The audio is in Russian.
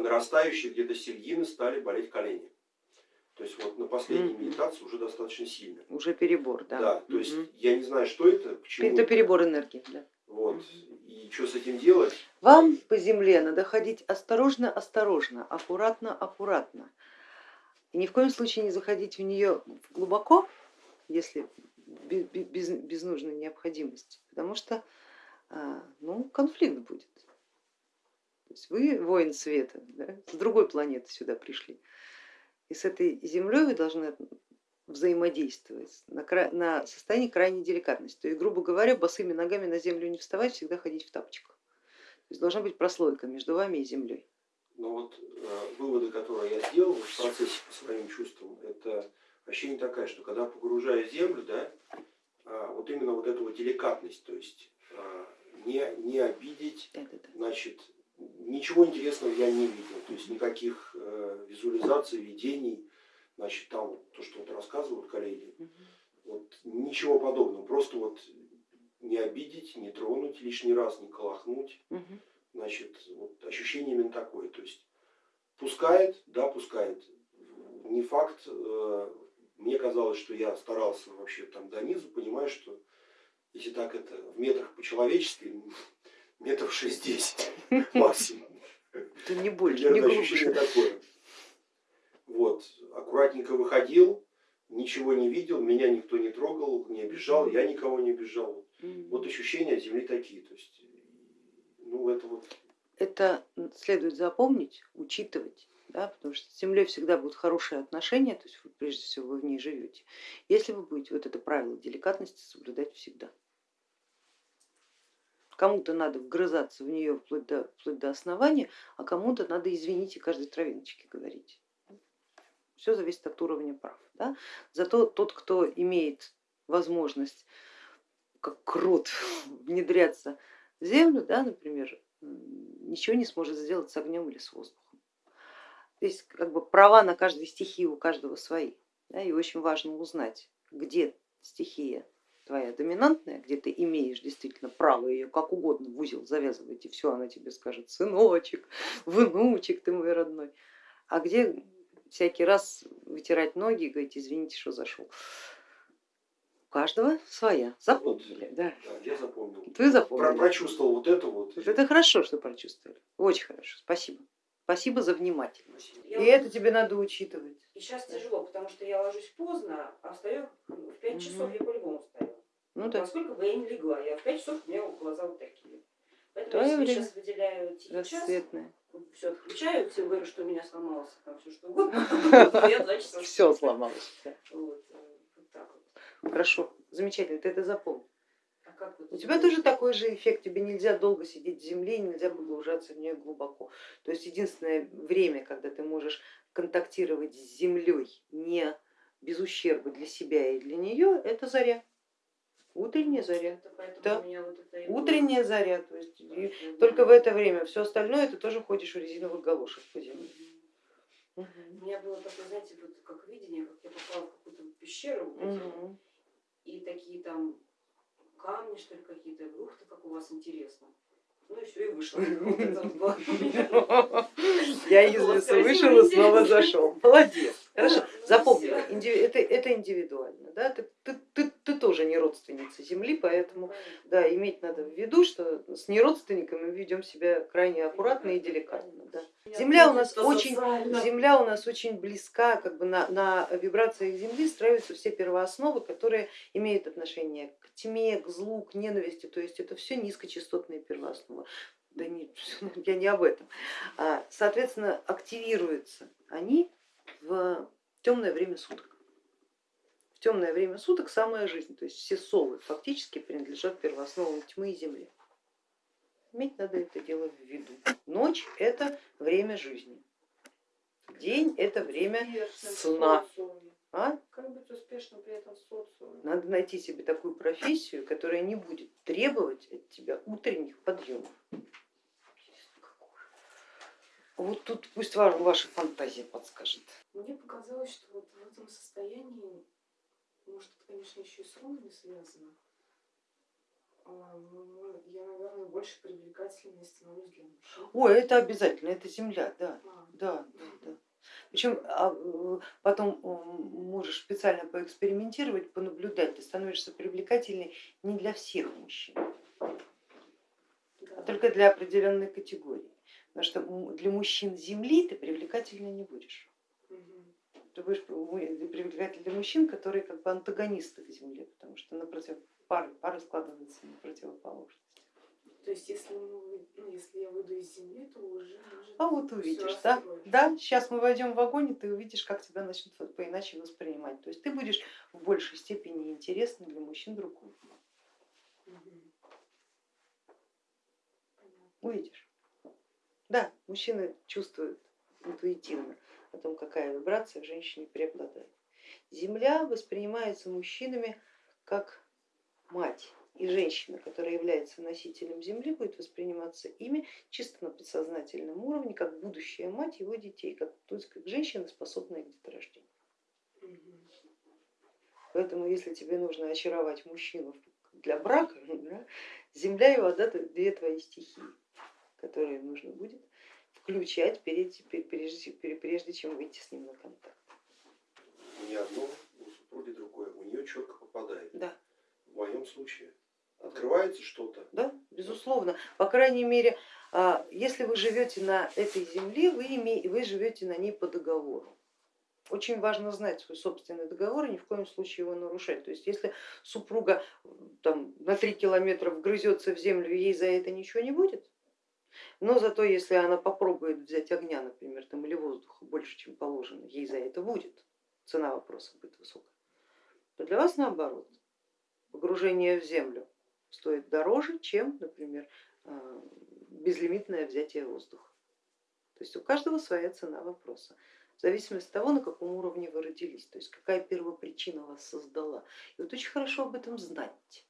по нарастающей где-то середины стали болеть колени. То есть вот на последней mm медитации уже достаточно сильно. Уже перебор, да. Да, то есть mm я не знаю, что это, почему. Это перебор энергии, да. Вот. Mm И что с этим делать? Вам по земле надо ходить осторожно, осторожно, аккуратно, аккуратно. И ни в коем случае не заходить в нее глубоко, если без, без нужной необходимости, потому что а, ну, конфликт будет. То есть вы воин света, да, с другой планеты сюда пришли. И с этой землей вы должны взаимодействовать на, на состоянии крайней деликатности. То есть, грубо говоря, босыми ногами на землю не вставать, всегда ходить в тапочках. То есть должна быть прослойка между вами и землей. Но вот э, выводы, которые я сделал в процессе по своим чувствам, это ощущение такая, что когда погружаю землю, да, э, вот именно вот эту вот деликатность, то есть э, не, не обидеть, значит, ничего интересного я не видел, то есть никаких э, визуализаций, видений, значит, там то, что вот рассказывают коллеги, угу. вот ничего подобного, просто вот не обидеть, не тронуть лишний раз, не колохнуть, угу. значит, вот ощущение именно такое, то есть пускает, да, пускает, не факт, э, мне казалось, что я старался вообще там до низу, понимаю, что если так это в метрах по-человечески, метров 6-10 максимум. Это не больше, не ощущение такое. Вот, аккуратненько выходил, ничего не видел, меня никто не трогал, не обижал, я никого не обижал. Вот ощущения Земли такие. То есть, ну, это вот... Это следует запомнить, учитывать, да, потому что с Землей всегда будут хорошие отношения, то есть вы, прежде всего вы в ней живете, если вы будете вот это правило деликатности соблюдать всегда. Кому-то надо вгрызаться в нее вплоть до, вплоть до основания, а кому-то надо, извините, каждой травиночке говорить. Все зависит от уровня прав. Да? Зато тот, кто имеет возможность как крот внедряться в землю, да, например, ничего не сможет сделать с огнем или с воздухом. То есть как бы права на каждую стихию у каждого свои. Да, и очень важно узнать, где стихия твоя доминантная, где ты имеешь действительно право ее как угодно в узел завязывать, и все, она тебе скажет, сыночек, внучек ты мой родной, а где всякий раз вытирать ноги и говорить, извините, что зашел. У каждого своя, запомнили, вот, да. да. Я запомнил. Ты запомнил. Про прочувствовал вот это вот. Это хорошо, что прочувствовали, очень хорошо, спасибо. Спасибо за внимательность. Я и это тебе надо учитывать. И сейчас тяжело, потому что я ложусь поздно, а встаю в 5 часов, я по-любому встаю. Ну, да. Насколько бы я не легла, я в 5 часов у меня глаза вот такие. Поэтому я сейчас выделяю час, все отключаю, всем говорю, что у меня сломалось, там все что угодно. Все сломалось. Э. Хорошо, замечательно, ты это запомни. А у тебя тоже такой же эффект, тебе нельзя долго сидеть в земле, нельзя погружаться в нее глубоко. То есть единственное время, когда ты можешь контактировать с землей не без ущерба для себя и для нее, это заря. Утренняя заря. Да. Вот Утренняя заря. То есть, и только в это время. Все остальное ты тоже ходишь в резиновых галошах по земле. У меня было такое, знаете, вот как видение, как я попала в какую-то пещеру, угу. и такие там камни, что ли, какие-то, ух ты, как у вас интересно. Ну и все, и вышла. Я из леса вышел и снова зашел. Молодец. Хорошо, запомнила, это, это индивидуально. Да? Ты тоже не родственница Земли, поэтому да, иметь надо в виду, что с неродственниками мы ведем себя крайне аккуратно и деликатно. Да. Земля у нас очень, земля у нас очень близка, как бы на, на вибрациях Земли строятся все первоосновы, которые имеют отношение к тьме, к злу, к ненависти, то есть это все низкочастотные первоосновы. Да нет, я не об этом. А, соответственно, активируются они в темное время суток. В темное время суток самая жизнь, то есть все совы фактически принадлежат первоосновам тьмы и земли. Иметь надо это дело в виду. Ночь это время жизни, день это время сна. А? Как быть успешным при этом в социуме? Надо найти себе такую профессию, которая не будет требовать от тебя утренних подъемов. Вот тут пусть ваша фантазия подскажет. Мне показалось, что вот в этом состоянии, может это, конечно, еще и с рунами связано, а, ну, я, наверное, больше привлекательной становлюсь для мужчин. Ой, это обязательно, это земля, да, а. да, да, да. Причем а, потом можешь специально поэкспериментировать, понаблюдать, ты становишься привлекательной не для всех мужчин, а только для определенной категории. Потому что для мужчин Земли ты привлекательной не будешь. Ты будешь привлекательной для мужчин, которые как бы антагонисты к Земле, потому что на против... пары, пары складываются на противоположность. То есть если, мы, ну, если я выйду из земли, то уже А вот увидишь, да? Да, сейчас мы войдем в вагон, и ты увидишь, как тебя начнут по-иначе воспринимать. То есть ты будешь в большей степени интересна для мужчин другого. Увидишь. Да, мужчины чувствуют интуитивно о том, какая вибрация в женщине преобладает. Земля воспринимается мужчинами как мать и женщина, которая является носителем Земли, будет восприниматься ими чисто на подсознательном уровне, как будущая мать его детей, как, то есть как женщина, способная к деторождению. Поэтому если тебе нужно очаровать мужчину для брака, да, Земля и вода это две твои стихии, которые нужно будет включать прежде, прежде, прежде чем выйти с ним на контакт. Не одно, у супруги другое, у нее четко попадает. Да. В моем случае Открывается что-то? Да, безусловно. По крайней мере, а, если вы живете на этой земле, вы, име, вы живете на ней по договору. Очень важно знать свой собственный договор и ни в коем случае его нарушать. То есть если супруга там, на три километра вгрызется в землю, ей за это ничего не будет, но зато если она попробует взять огня, например, там, или воздуха больше, чем положено, ей за это будет, цена вопроса будет высокая, то для вас наоборот, погружение в землю стоит дороже, чем, например, а, безлимитное взятие воздуха. То есть у каждого своя цена вопроса, в зависимости от того, на каком уровне вы родились, то есть какая первопричина вас создала. И вот очень хорошо об этом знать.